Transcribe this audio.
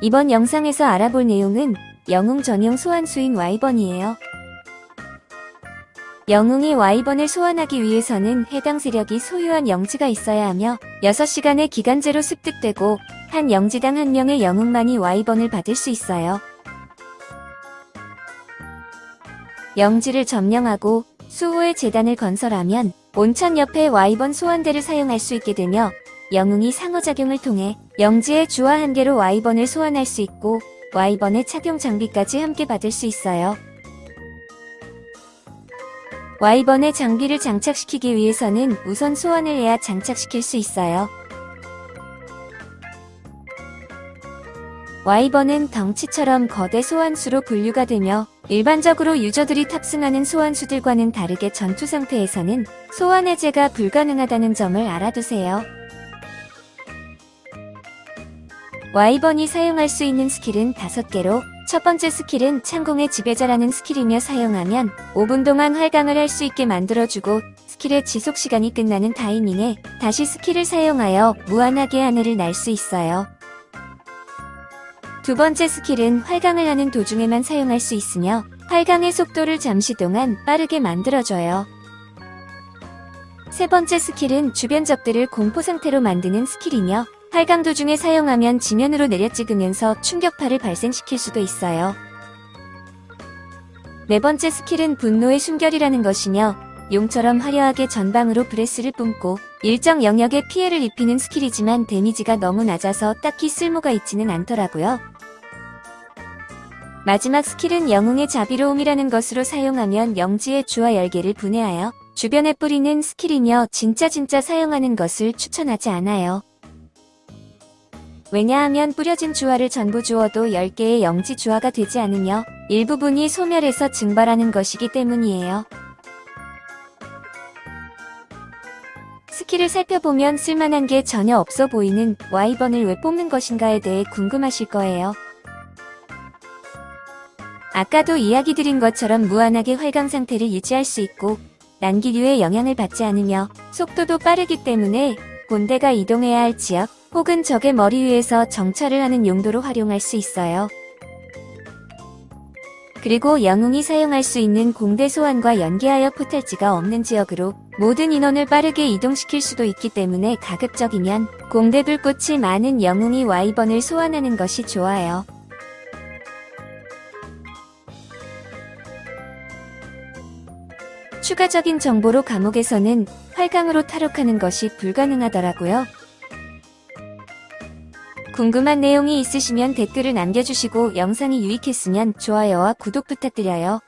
이번 영상에서 알아볼 내용은 영웅 전용 소환수인 와이번이에요. 영웅이 와이번을 소환하기 위해서는 해당 세력이 소유한 영지가 있어야 하며 6시간의 기간제로 습득되고 한 영지당 한 명의 영웅만이 와이번을 받을 수 있어요. 영지를 점령하고 수호의 재단을 건설하면 온천 옆에 와이번 소환대를 사용할 수 있게 되며 영웅이 상호작용을 통해 영지의 주와 한 개로 와이번을 소환할 수 있고 와이번의 착용 장비까지 함께 받을 수 있어요. 와이번의 장비를 장착시키기 위해서는 우선 소환을 해야 장착시킬 수 있어요. 와이번은 덩치처럼 거대 소환수로 분류가 되며 일반적으로 유저들이 탑승하는 소환수들과는 다르게 전투 상태에서는 소환 해제가 불가능하다는 점을 알아두세요. wyvern이 사용할 수 있는 스킬은 5개로 첫 번째 스킬은 창공의 지배자라는 스킬이며 사용하면 5분 동안 활강을 할 수 있게 만들어주고 스킬의 지속시간이 끝나는 타이밍에 다시 스킬을 사용하여 무한하게 하늘을 날 수 있어요. 두 번째 스킬은 활강을 하는 도중에만 사용할 수 있으며 활강의 속도를 잠시 동안 빠르게 만들어줘요. 세 번째 스킬은 주변 적들을 공포 상태로 만드는 스킬이며 활강 도중에 사용하면 지면으로 내려 찍으면서 충격파를 발생시킬 수도 있어요. 네 번째 스킬은 분노의 숨결이라는 것이며 용처럼 화려하게 전방으로 breath를 뿜고 일정 영역에 피해를 입히는 스킬이지만 데미지가 너무 낮아서 딱히 쓸모가 있지는 않더라고요. 마지막 스킬은 영웅의 자비로움이라는 것으로 사용하면 영지의 주화 열 개를 분해하여 주변에 뿌리는 스킬이며 진짜 진짜 사용하는 것을 추천하지 않아요. 왜냐하면 뿌려진 주화를 전부 주어도 10개의 영지 주화가 되지 않으며 일부분이 소멸해서 증발하는 것이기 때문이에요. 스킬을 살펴보면 쓸만한 게 전혀 없어 보이는 wyvern을 왜 뽑는 것인가에 대해 궁금하실 거예요. 아까도 이야기 드린 것처럼 무한하게 활강 상태를 유지할 수 있고 난기류의 영향을 받지 않으며 속도도 빠르기 때문에 본대가 이동해야 할 지역 혹은 적의 머리 위에서 정찰을 하는 용도로 활용할 수 있어요. 그리고 영웅이 사용할 수 있는 공대 소환과 연계하여 포탈지가 없는 지역으로 모든 인원을 빠르게 이동시킬 수도 있기 때문에 가급적이면 공대 불꽃이 많은 영웅이 와이번을 소환하는 것이 좋아요. 추가적인 정보로 감옥에서는 활강으로 탈옥하는 것이 불가능하더라고요. 궁금한 내용이 있으시면 댓글을 남겨주시고 영상이 유익했으면 좋아요와 구독 부탁드려요.